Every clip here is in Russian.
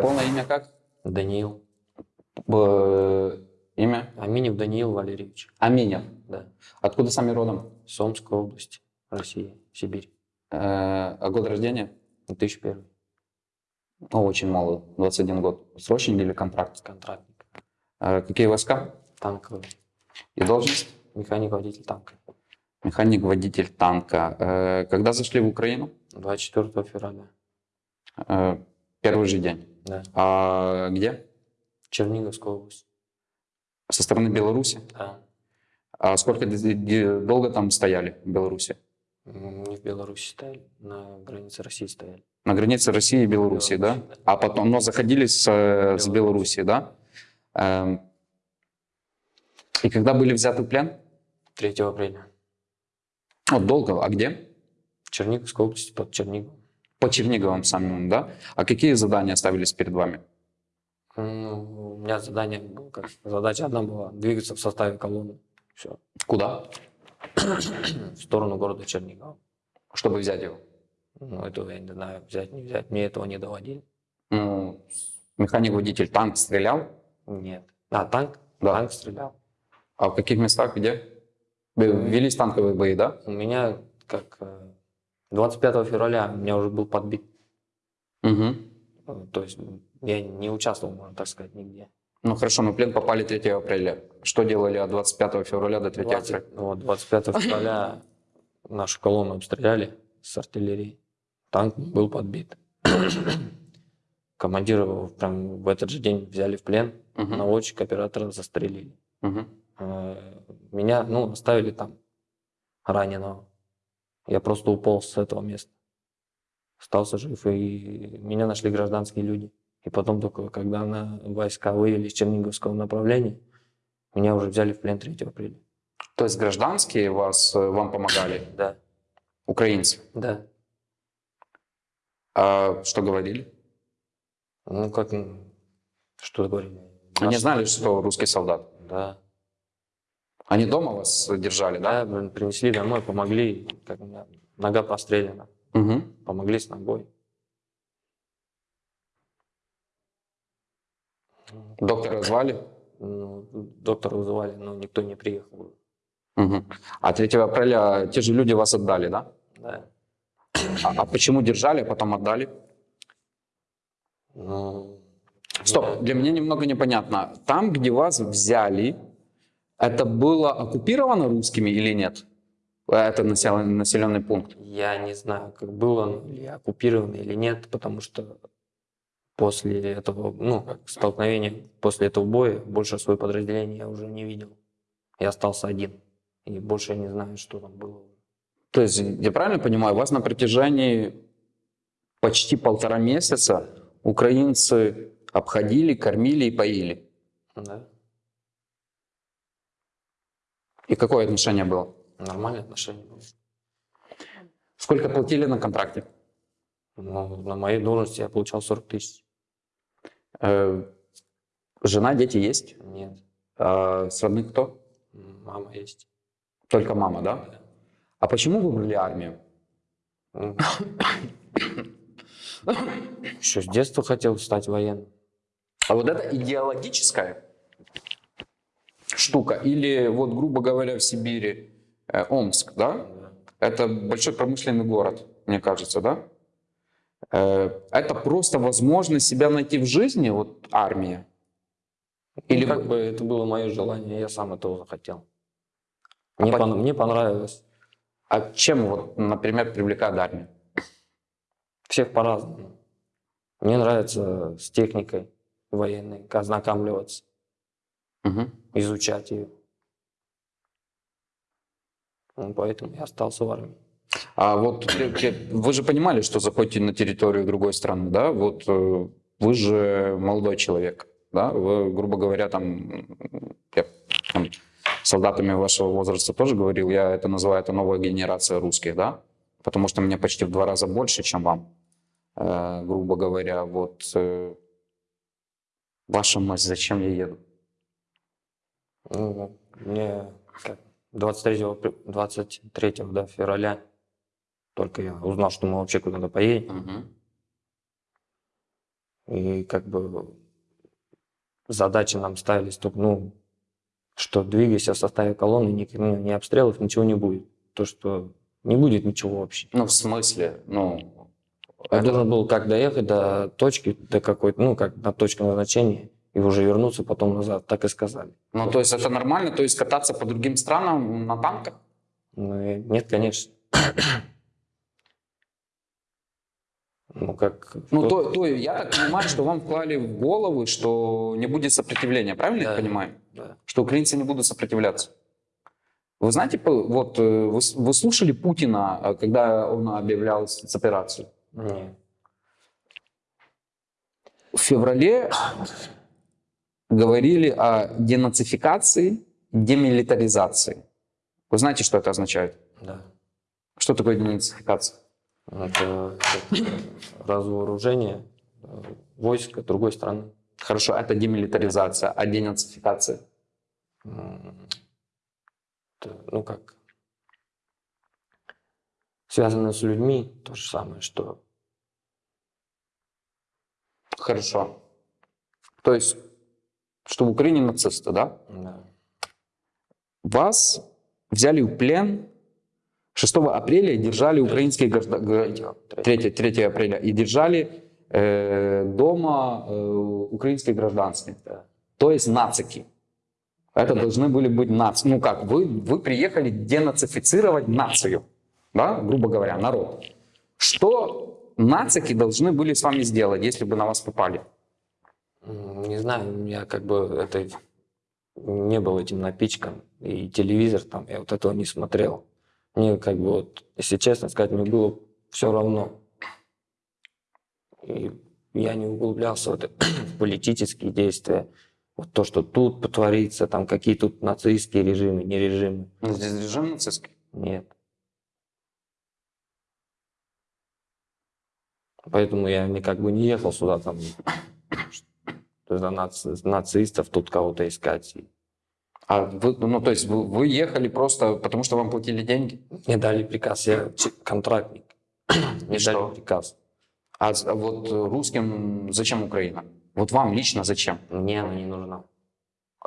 Полное имя как? Даниил. Б- имя? Аминев Даниил Валерьевич. Аминев. Да. Откуда сами родом? С Омской области, Россия, Сибирь. Э, а год рождения? 2001. Ну, очень молод, 21 год. Срочный или контракт? Контрактник. Э, какие войска? Танковый. И должность? Механик-водитель танка. Механик-водитель танка. Э, когда зашли в Украину? 24 февраля. Э, первый же день. Да. А где? Черниговская область. Со стороны Беларуси? Да. А сколько долго там стояли в Беларуси? Не в Беларуси стояли, на границе России стояли. На границе России и Беларуси, да? Беларуси, да. А потом, но заходили с, э, с Беларуси. Да? Эм, И когда были взяты в плен? 3 апреля. Вот долго. А где? Черниговская область под Черниговым. По Черниговым самим, да? А какие задания ставились перед вами? Ну, у меня задание было как задача одна была двигаться в составе колонны. Все. Куда? В сторону города Чернигова. Чтобы взять его? Ну, этого я не знаю, взять, не взять. Мне этого не доводили. Ну, механик-водитель танк стрелял? Нет. А, танк? Да. Танк стрелял. А в каких местах, где? Вы- Велись танковые бои, да? У меня, как э, 25 февраля, у меня уже был подбит. Угу. То есть я не участвовал, можно так сказать, нигде. Ну хорошо, мы в плен попали 3 апреля. Что делали от 25 февраля до 3 20 апреля? вот, 25 февраля нашу колонну обстреляли с артиллерии. Танк был подбит. Командира прям в этот же день взяли в плен. Мгм. Наводчик, оператора застрелили. Э, Меня, ну, оставили там раненого. Я просто уполз с этого места. Остался жив, и меня нашли гражданские люди. И потом только, когда на войска вывели из Черниговского направления, меня уже взяли в плен 3 апреля. То есть гражданские вас, э, вам помогали, Да, украинцы? да. А что говорили? Ну, как, что говорили? Они знали, что русский солдат? Да. Они дома вас держали, да? Да, принесли домой, помогли, как у меня нога прострелена, Угу. помогли с ногой. Доктора звали? Ну, доктора вызывали, но никто не приехал. Угу. А 3 апреля те же люди вас отдали, да? Да. А, а почему держали, а потом отдали? Ну, Стоп, для меня немного непонятно. Там, где вас взяли, это было оккупировано русскими или нет? Это населенный, населенный пункт. Я не знаю, как было или оккупировано, или нет, потому что после этого, ну, как столкновения, после этого боя, больше свое подразделение я уже не видел. Я остался один. И больше я не знаю, что там было. То есть, я правильно понимаю, вас на протяжении почти полтора месяца украинцы обходили, кормили и поили. Да. И какое отношение было? Нормальное отношение было. Сколько платили на контракте? Но на моей должности я получал 40 тысяч. Э, жена, дети есть? Нет, А с родных кто? мама есть. Только мама, да? А почему выбрали армию? Ну, Еще с детства хотел стать военным. А вот это идеологическая штука? Или вот, грубо говоря, в Сибири, э, Омск, да? Это большой промышленный город, мне кажется, да? Э, Это просто возможность себя найти в жизни, вот армия. Или Или как вы- бы это было мое желание, я сам этого захотел. Мне, А по- пон- мне понравилось. А чем, вот, например, привлекает армия? Всех по-разному. Мне нравится с техникой военной ознакомливаться, Мгм. изучать ее. Ну, поэтому я остался в армии. А вот вы же понимали, что заходите на территорию другой страны, да? Вот э, вы же молодой человек, да? Вы, грубо говоря, там, я там, солдатами вашего возраста тоже говорил, я это называю, это новая генерация русских, да? Потому что мне почти в два раза больше, чем вам, Э, грубо говоря. Вот э, ваша мать, зачем я еду? Ну, мне как, 23, апр- 23 да, февраля только я узнал, что мы вообще куда-то поедем. Мгм. И как бы задачи нам ставились только, ну, что двигайся в составе колонны, ни, ну, ни обстрелов, ничего не будет. То, что не будет ничего вообще. Ну, в смысле, ну... Я это- должен был как доехать до точки, до какой-то, ну, как до точки назначения, и уже вернуться потом назад, так и сказали. Ну, то есть это нормально? То есть кататься по другим странам на танках? Ну, и нет, конечно. Ну, как... Ну, кто- то, то я так понимаю, что вам вклали в голову, что не будет сопротивления, правильно я Да. понимаю? Да. Что украинцы не будут сопротивляться. Вы знаете, вот э, вы, вы слушали Путина, э, когда он объявлял спецоперацию? Не. В феврале говорили о денацификации, демилитаризации. Вы знаете, что это означает? Да. Что такое денацификация? Это разоружение э, войска другой страны. Хорошо, это демилитаризация, а денацификация? Это, ну как, связано с людьми, то же самое, что Хорошо. То есть, что в Украине нацисты, да? да, Вас взяли в плен 6 апреля и держали украинские граждане... 3, 3 апреля и держали э, дома э, украинские гражданские. да. То есть нацики. Это должны были быть нации. Ну как, вы, вы приехали денацифицировать нацию, да, грубо говоря, народ. Что нацики должны были с вами сделать, если бы на вас попали? Не знаю, я как бы это не был этим напичкан. И телевизор там, я вот этого не смотрел. Мне как бы вот, если честно сказать, мне было все равно. И я не углублялся в, это, в политические действия. Вот то, что тут потворится, там какие тут нацистские режимы, не режимы. Ну, Здесь режим нацистский. Нет. Поэтому я не как бы не ехал сюда там за нац- нацистов тут кого-то искать. А вы, ну, то есть вы, вы ехали просто потому, что вам платили деньги? Мне дали приказ, я контрактник. Мне дали приказ. А а вот русским зачем Украина? Вот вам лично зачем? Мне она не нужна.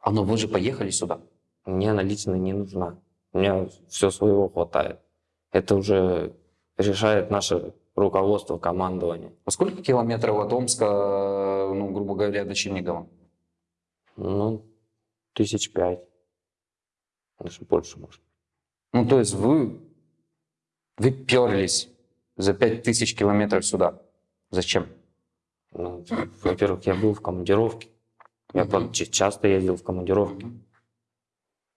А ну вы же поехали сюда. Мне она лично не нужна. У меня все своего хватает. Это уже решает наше руководство, командование. А сколько километров от Омска, э, ну, грубо говоря, до Чернигова? Ну, тысяч пять. Даже больше, может. Ну, то есть вы, вы перлись за пять тысяч километров сюда. Зачем? Ну, во-первых, я был в командировке. Я ч- часто ездил в командировки.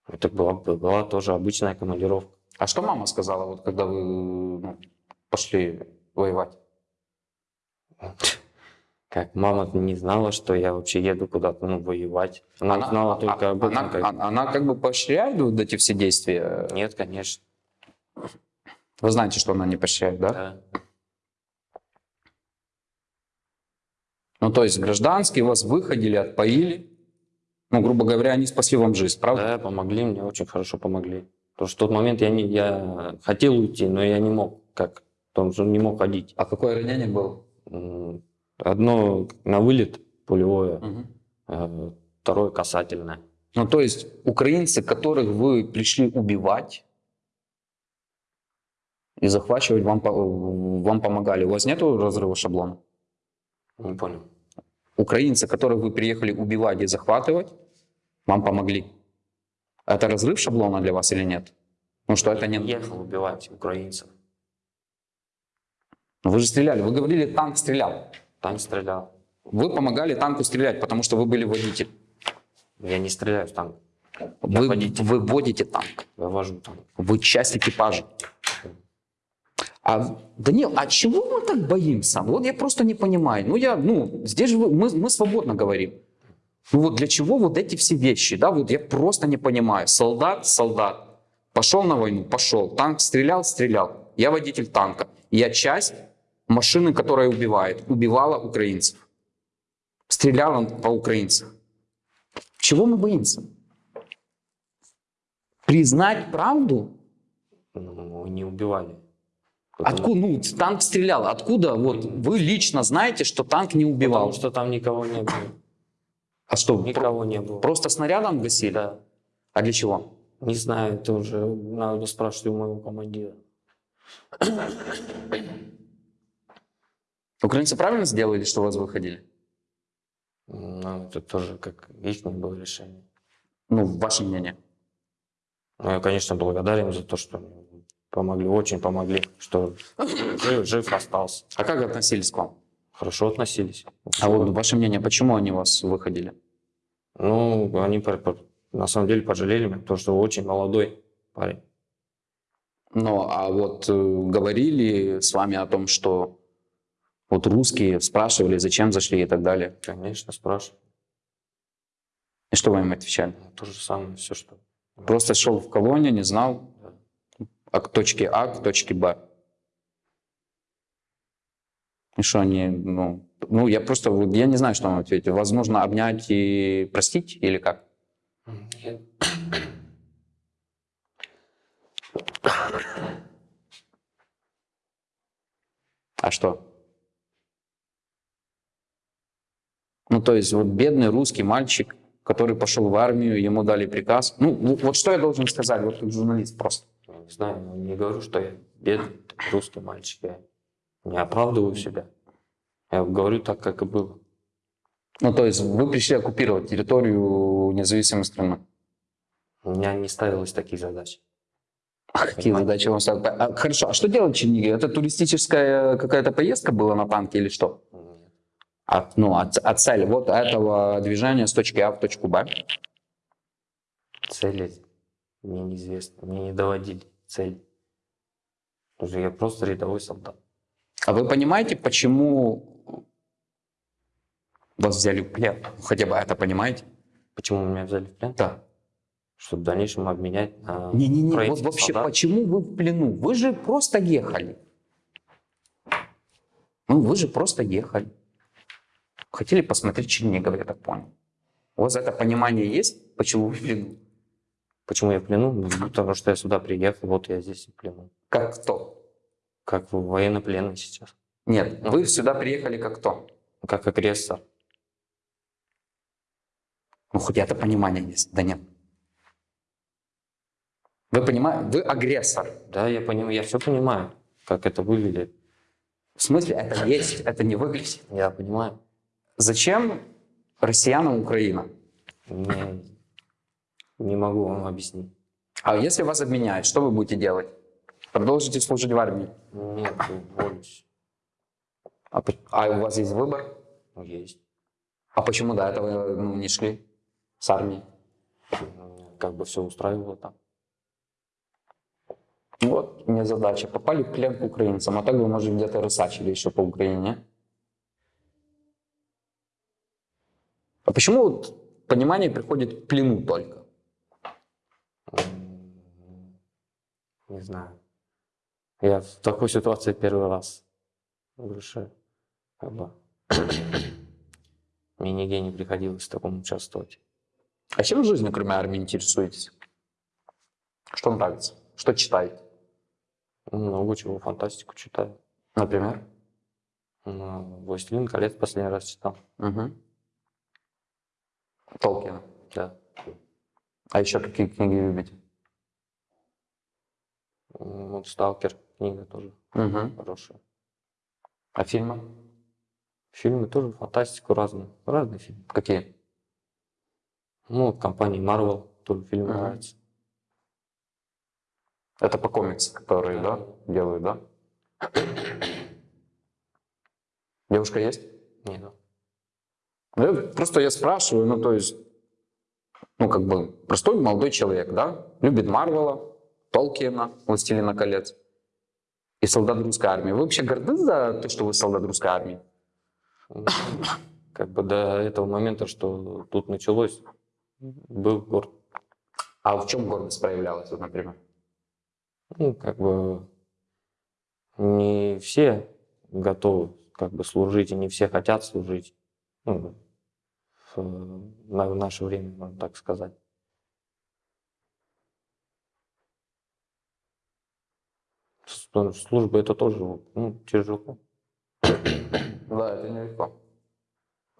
Это была, была тоже обычная командировка. А что мама сказала, вот когда вы ну, пошли воевать? Как мама не знала, что я вообще еду куда-то ну, воевать. Она, знала только а- об этом. она, как- а- она как бы поощряет вот эти все действия? Нет, конечно. Вы знаете, что она не поощряет, да? Да. Ну, то есть гражданские вас выходили, отпоили. Ну, грубо говоря, они спасли вам жизнь, правда? Да, помогли мне, очень хорошо помогли. Потому что в тот момент я, не, я хотел уйти, но я не мог, как, потому что не мог ходить. А какое ранение было? Одно на вылет пулевое, э, второе касательное. Ну, то есть украинцы, которых вы пришли убивать и захвачивать, вам, вам помогали. У вас нету разрыва шаблона? Не понял. Украинцы, которых вы приехали убивать и захватывать, вам помогли. Это разрыв шаблона для вас или нет? Ну что, это не... Ехал убивать украинцев. Ну, Вы же стреляли, вы говорили, танк стрелял. Танк стрелял. Вы помогали танку стрелять, потому что вы были водитель. Я не стреляю в танк. Вы, водитель. вы водите танк. Я вожу танк. Вы часть экипажа. А, Данил, а чего мы так боимся? Вот я просто не понимаю. Ну, я, ну, здесь же мы, мы свободно говорим. Ну вот для чего вот эти все вещи, да, вот я просто не понимаю. Солдат, солдат. Пошел на войну, пошел. Танк стрелял, стрелял. Я водитель танка. Я часть машины, которая убивает. Убивала украинцев. Стреляла по украинцам. Чего мы боимся? Признать правду? Ну, не убивали. Потому- Откуда, ну, танк стрелял, откуда вот вы лично знаете, что танк не убивал? Потому что там никого не было. А что, про- Никого не было. просто снарядом гасили? Да. А для чего? Не знаю, это уже надо спрашивать у моего командира. Украинцы правильно сделали, что вас выходили? Ну, это тоже как их было решение. Ну, ваше мнение. Ну, я, конечно, благодарен за то, что помогли, очень помогли, что жив, жив остался. А как относились к вам? Хорошо относились. А вот ваше мнение, почему они вас выходили? Ну, они на самом деле пожалели меня, потому что очень молодой парень. Ну, а вот э, говорили с вами о том, что вот русские спрашивали, зачем зашли и так далее. Конечно, спрашиваю. И что вы им отвечали? Ну, То же самое, все, что... Просто шел в колонию, не знал Да. от точки А к точке Б. И что они, ну, ну я просто, я не знаю, что вам ответить. Возможно, обнять и простить или как? Нет. А что? Ну, то есть вот бедный русский мальчик, который пошел в армию, ему дали приказ. Ну, вот вот что я должен сказать, вот как журналист просто. Не знаю, ну, не говорю, что я бедный русский мальчик. Я не оправдываю себя. Я говорю так, как и было. Ну, то есть вы пришли оккупировать территорию независимой страны. У меня не ставилось таких задач. А какие задачи вам ставят? А, хорошо, а что делать в Чернигове? Это туристическая какая-то поездка была на танке или что? А, ну, а, ц- а цель вот этого движения с точки А в точку Б? Цели мне неизвестны. Мне не доводили цель. Потому что я просто рядовой солдат. А вы понимаете, почему вас взяли в плен? Хотя бы это понимаете? Почему меня взяли в плен? Да. Чтобы в дальнейшем обменять на Не-не-не, вот вообще, солдат. почему вы в плену? Вы же просто ехали. Ну, вы же просто ехали. Хотели посмотреть Чернигов, я так понял. У вас это понимание есть, почему вы в плену? Почему я в плену? Ну, Потому что я сюда приехал, вот я здесь в плену. Как кто? Как военнопленный сейчас. Нет, вы сюда приехали как кто? Как агрессор. Ну, хоть это понимание есть. Да нет. Вы понимаете, вы агрессор. Да, я понимаю, я все понимаю, как это выглядит. В смысле, это есть, это не выглядит. Я понимаю. Зачем россиянам Украина? Не, не могу вам объяснить. А если вас обменяют, что вы будете делать? Продолжите служить в армии? Нет, уволюсь. А, по- а у вас есть выбор? Ну, Есть. А почему до этого ну, не шли с армии? Ну, Как бы все устраивало там. Ну Вот, у меня задача. Попали в плен к украинцам, а так вы, может, где-то рысачили еще по Украине. А почему вот понимание приходит к плену только? Не знаю. Я в такой ситуации первый раз. Что как бы мне нигде не приходилось в таком участвовать. А чем в жизни, кроме армии, интересуетесь? Что нравится? Что читаете? Много чего, фантастику читаю. Например? «Властелин колец» последний раз читал. Угу. Толкина. Да. А еще какие книги любите? Вот «Сталкер» книга тоже Угу. хорошая. А фильмы? Фильмы тоже фантастику разные. Разные фильмы. Какие? Ну, компании Marvel тоже фильм Мгм. нравится. Это по комиксам, которые, да, делают, да? Девушка есть? Не, Ну, я- Просто я спрашиваю, ну, то есть, ну, как бы, простой молодой человек, да, любит Марвела, Толкина, Властелина колец и солдат русской армии. Вы вообще горды за то, что вы солдат русской армии? как бы до этого момента, что тут началось, был горд. А в чем гордость проявлялась, вот, например? Ну, как бы не все готовы как бы служить, и не все хотят служить. Ну, в, на- в наше время, можно так сказать. Что служба это тоже ну, тяжело. Да, это нелегко.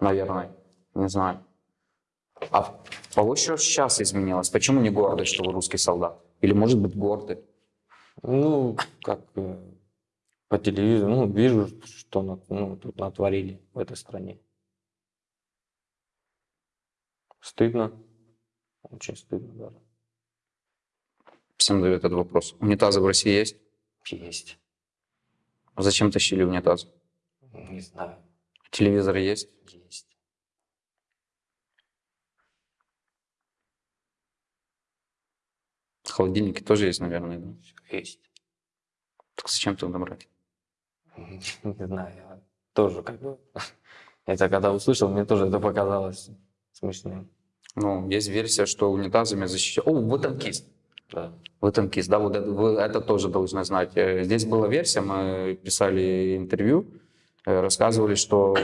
Наверное. Не знаю. А что сейчас изменилось? Почему не горды, что вы русский солдат? Или, может быть, горды? Ну, как э, по телевизору, ну, вижу, что ну, тут натворили в этой стране. Стыдно. Очень стыдно даже. Всем задаю этот вопрос. Унитазы в России есть? Есть. Зачем тащили унитаз? Не знаю. Телевизор есть? Есть. Холодильники тоже есть, наверное, да? Есть. Так зачем тогда брать? Не знаю, я тоже как бы... Это когда услышал, мне тоже это показалось смешным. Ну, есть версия, что унитазами защищают... О, вы танкист. Да. Вы танкист, да, вот это, вы это тоже должны знать. Э, Здесь была версия, мы писали интервью, э, рассказывали, что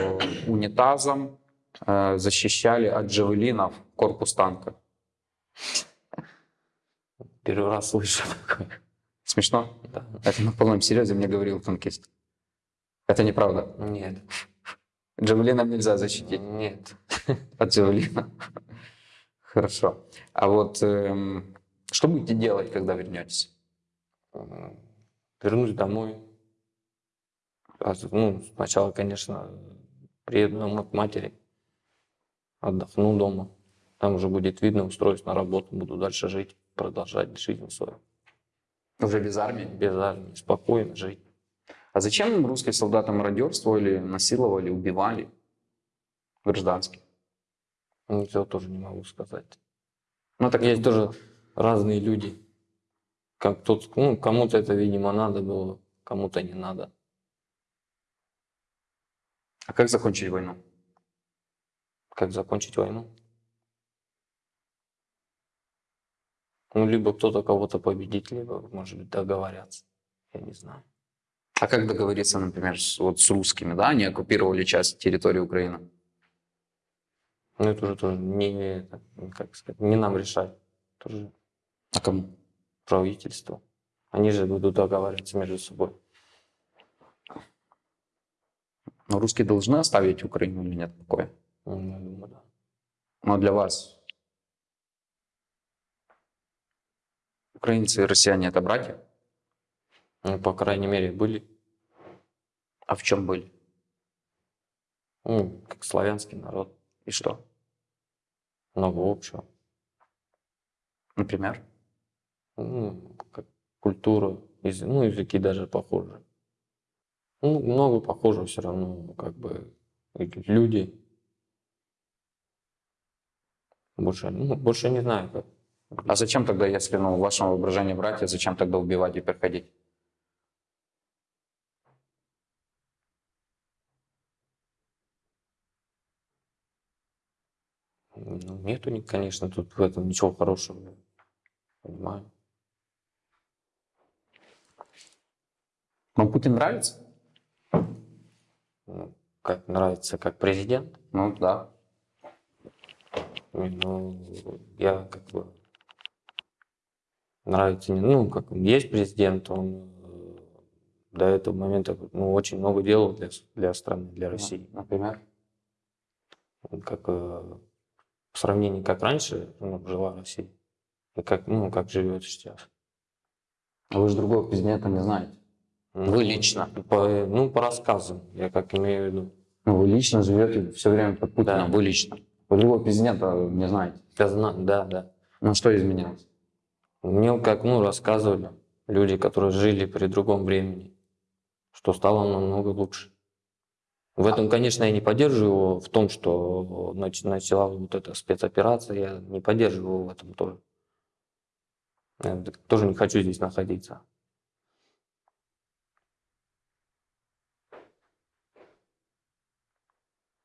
унитазом э, защищали от джавелинов корпус танка. Первый раз слышу такое. Смешно? Да. Это на полном серьезе мне говорил танкист. Это неправда. Нет. Джавелином нельзя защитить Нет. от джавелина. Хорошо. А вот эм, что будете делать, когда вернетесь? М, Вернусь домой. А, Ну, сначала, конечно, приеду домой к матери. Отдохну дома. Там уже будет видно, устроюсь на работу, буду дальше жить, продолжать жизнь свою. Уже без армии? Без армии, спокойно жить. А зачем русские солдаты мародерствовали, насиловали, убивали гражданских? Ничего тоже не могу сказать. Ну, так Есть тоже разные люди. Как тот, ну, кому-то это, видимо, надо было, кому-то не надо. А как закончить войну? Как закончить войну? Ну, либо кто-то кого-то победит, либо, может быть, договорятся. Я не знаю. А как договориться, например, с, вот с русскими, да? Они оккупировали часть территории Украины. Ну, это уже тоже не, как сказать, не нам решать. Тоже А кому? правительство. Они же будут договариваться между собой. Но русские должны оставить Украину или нет такое? Ну, я думаю, да. Но для вас украинцы и россияне это братья? Ну, по крайней мере, были, А в чем были? ну, как славянский народ, И что? много общего. Например? Ну, как культура, ну, языки даже похожи. Ну, много похожего все равно, как бы, люди. Больше, ну, больше не знаю, как. А зачем тогда, если ну, в вашем воображении братья, зачем тогда убивать и приходить? Ну, нету, конечно, тут в этом ничего хорошего. Понимаю. Вам Путин нравится? Ну, как нравится, как президент. Ну да. Ну, я как бы нравится, не- ну, как есть президент, он э, до этого момента ну, очень много делал для, для страны, для России. Например? Как э, в сравнении, как раньше ну, жила Россия, и как, ну, как живет сейчас. А вы же другого президента не знаете. Ну, Вы лично? По, ну, по рассказам, я как имею в виду. Ну, вы лично живете все время под Путиным, Да. вы лично. Вы другого президента не знаете. Я знаю, да, да. Ну, что изменилось? Мне как, ну, рассказывали люди, которые жили при другом времени, что стало намного лучше. В этом, конечно, я не поддерживаю его в том, что нач- начала вот эта спецоперация, я не поддерживаю его в этом тоже. Я тоже не хочу здесь находиться.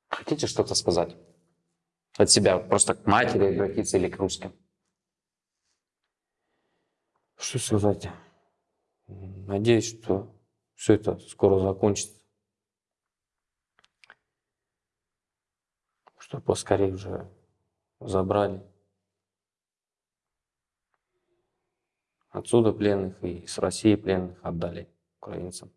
Хотите что-то сказать? От себя, просто к матери обратиться или к русским? Что сказать? Надеюсь, что все это скоро закончится. Что поскорее уже забрали. Отсюда пленных и с России пленных отдали украинцам.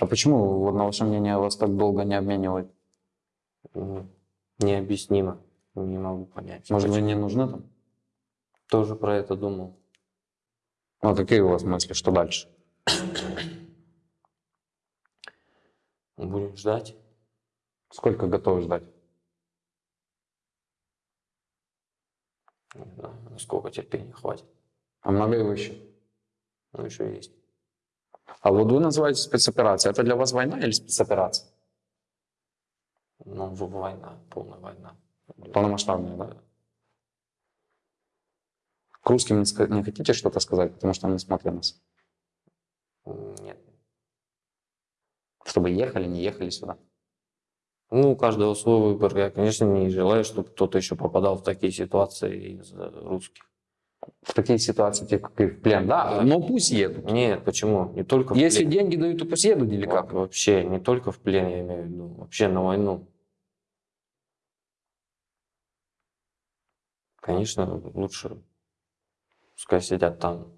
А почему, на ваше мнение, вас так долго не обменивают? М, Необъяснимо. Не могу понять. Может, вы Почему? не нужны там? Тоже про это думал. Ну, а какие у вас мысли, что дальше? Будем ждать. Сколько готовы ждать? Не знаю, насколько терпения хватит. А много его еще? Ну, еще есть. А вот вы называете спецоперацией. Это для вас война или спецоперация? Ну, война, полная война. Полномасштабная, да? К русским не хотите что-то сказать, потому что они смотрят нас? Нет. Чтобы ехали, не ехали сюда? Ну, у каждого свой выбор. Я, конечно, не желаю, чтобы кто-то еще попадал в такие ситуации из э, русских. В такие ситуации, типа, как и в плен, да? Но пусть едут. Нет, почему? Не только в Если плен. деньги дают, то пусть едут или как? Вообще, не только в плен, я имею в виду. Вообще на войну. Конечно, лучше пускай сидят там.